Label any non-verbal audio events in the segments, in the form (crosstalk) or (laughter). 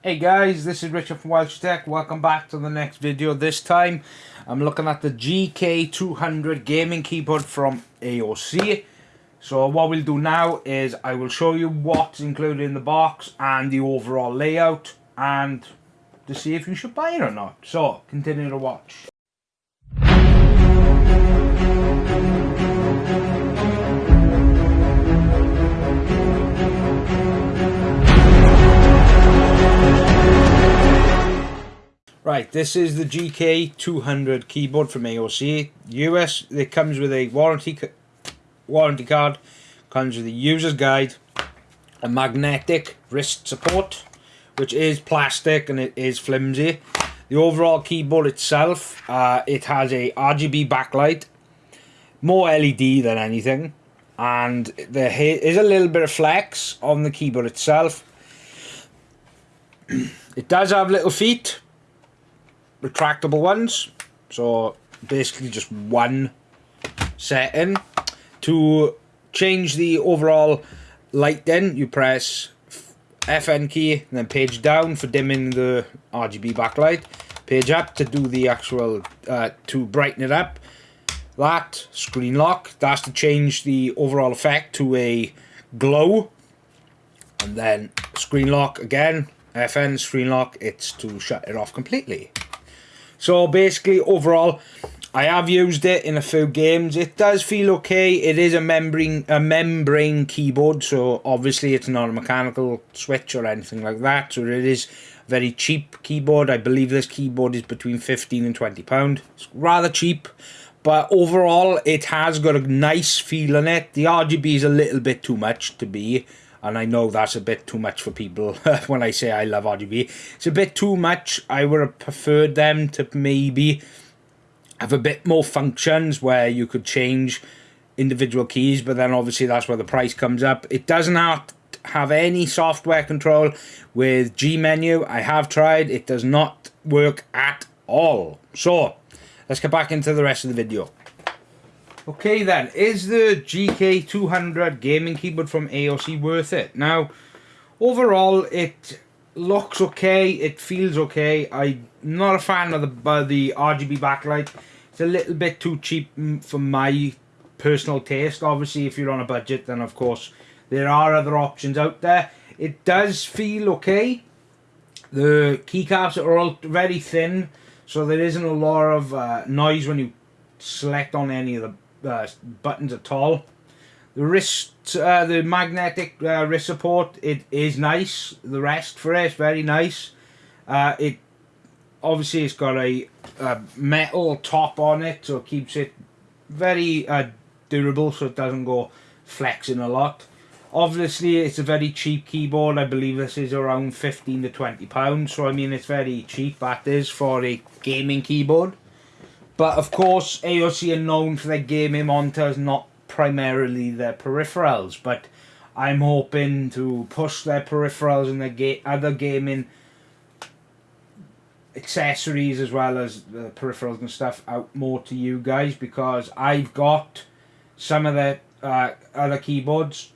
Hey guys, this is Richard from Welsh Tech. Welcome back to the next video. This time, I'm looking at the GK200 gaming keyboard from AOC. So what we'll do now is I will show you what's included in the box and the overall layout and to see if you should buy it or not. So, continue to watch. Right, this is the GK200 keyboard from AOC. US, it comes with a warranty warranty card, comes with a user's guide, a magnetic wrist support, which is plastic and it is flimsy. The overall keyboard itself, uh, it has a RGB backlight, more LED than anything, and there is a little bit of flex on the keyboard itself. (clears throat) it does have little feet, retractable ones. So basically just one setting. To change the overall light then, you press FN key and then page down for dimming the RGB backlight. Page up to do the actual, uh, to brighten it up. That, screen lock, that's to change the overall effect to a glow. And then screen lock again, FN screen lock, it's to shut it off completely. So basically, overall, I have used it in a few games. It does feel okay. It is a membrane a membrane keyboard, so obviously it's not a mechanical switch or anything like that. So it is a very cheap keyboard. I believe this keyboard is between 15 and 20 pound. It's rather cheap. But overall, it has got a nice feel in it. The RGB is a little bit too much to be and I know that's a bit too much for people (laughs) when I say I love RGB. It's a bit too much. I would have preferred them to maybe have a bit more functions where you could change individual keys, but then obviously that's where the price comes up. It does not have any software control with G menu. I have tried. It does not work at all. So, let's get back into the rest of the video. Okay then, is the GK200 gaming keyboard from AOC worth it? Now, overall, it looks okay, it feels okay. I'm not a fan of the, the RGB backlight. It's a little bit too cheap for my personal taste. Obviously, if you're on a budget, then of course, there are other options out there. It does feel okay. The keycaps are all very thin, so there isn't a lot of uh, noise when you select on any of the uh, buttons at all. The wrist, uh, the magnetic uh, wrist support, it is nice. The rest for it is very nice. Uh, it obviously it's got a, a, metal top on it, so it keeps it very uh, durable, so it doesn't go flexing a lot. Obviously, it's a very cheap keyboard. I believe this is around 15 to 20 pounds. So, I mean, it's very cheap. That is for a gaming keyboard. But of course, AOC are known for their gaming monitors, not primarily their peripherals. But I'm hoping to push their peripherals and their ga other gaming accessories as well as the peripherals and stuff out more to you guys because I've got some of the uh, other keyboards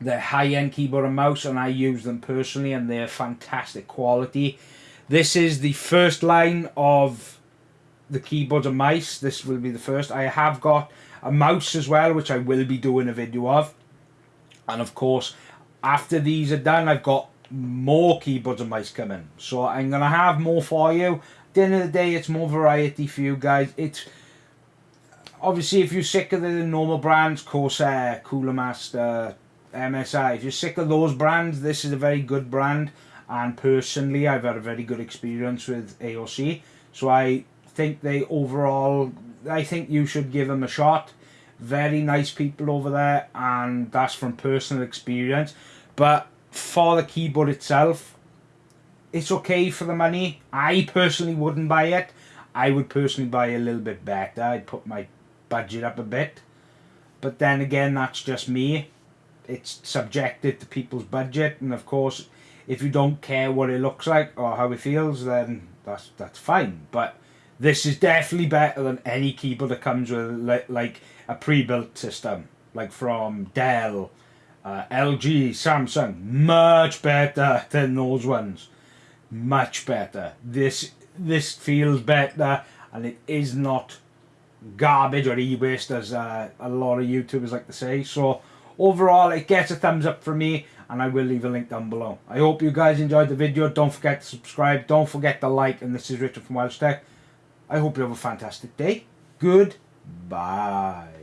they're high-end keyboard and mouse and I use them personally and they're fantastic quality this is the first line of the keyboards and mice. This will be the first. I have got a mouse as well, which I will be doing a video of. And of course, after these are done, I've got more keyboards and mice coming. So I'm going to have more for you. At the end of the day, it's more variety for you guys. It's Obviously, if you're sick of the normal brands, Corsair, Cooler Master, MSI, if you're sick of those brands, this is a very good brand. And personally, I've had a very good experience with AOC. So I think they overall, I think you should give them a shot. Very nice people over there, and that's from personal experience. But for the keyboard itself, it's okay for the money. I personally wouldn't buy it. I would personally buy a little bit better. I'd put my budget up a bit. But then again, that's just me. It's subjected to people's budget, and of course, if you don't care what it looks like or how it feels, then that's that's fine. But this is definitely better than any keyboard that comes with like a pre-built system, like from Dell, uh, LG, Samsung. Much better than those ones. much better. This this feels better, and it is not garbage or e-waste as uh, a lot of YouTubers like to say. So overall, it gets a thumbs up from me, and I will leave a link down below. I hope you guys enjoyed the video. Don't forget to subscribe. Don't forget to like. And this is Richard from Welsh Tech. I hope you have a fantastic day. Goodbye.